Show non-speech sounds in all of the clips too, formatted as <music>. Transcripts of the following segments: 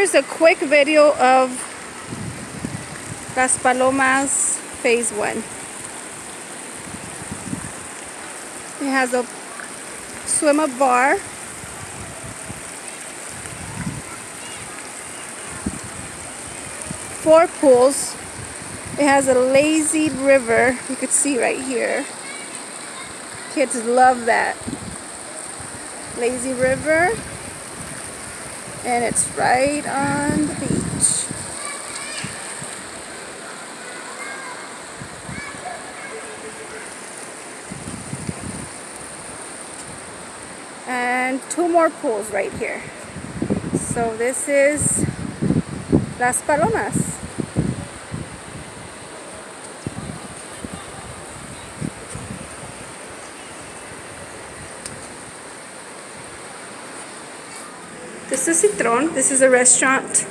here's a quick video of Las Palomas Phase 1. It has a swim up bar. Four pools. It has a lazy river. You could see right here. Kids love that. Lazy river and it's right on the beach. And two more pools right here. So this is Las Palomas. This is Citron. This is a restaurant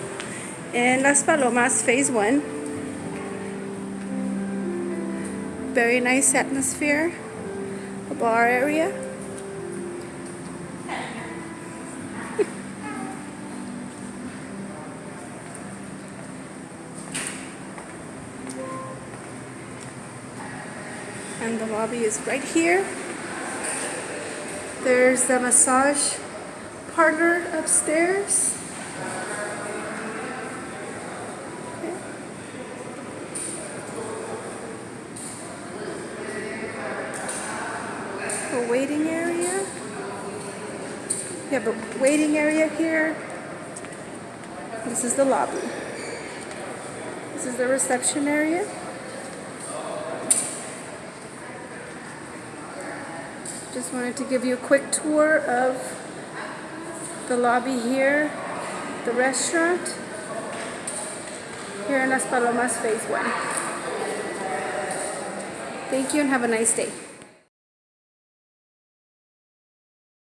in Las Palomas, Phase 1. Very nice atmosphere. A bar area. <laughs> and the lobby is right here. There's the massage parlor upstairs. A waiting area. You have a waiting area here. This is the lobby. This is the reception area. Just wanted to give you a quick tour of the lobby here, the restaurant, here in Las Palomas Phase 1. Thank you and have a nice day.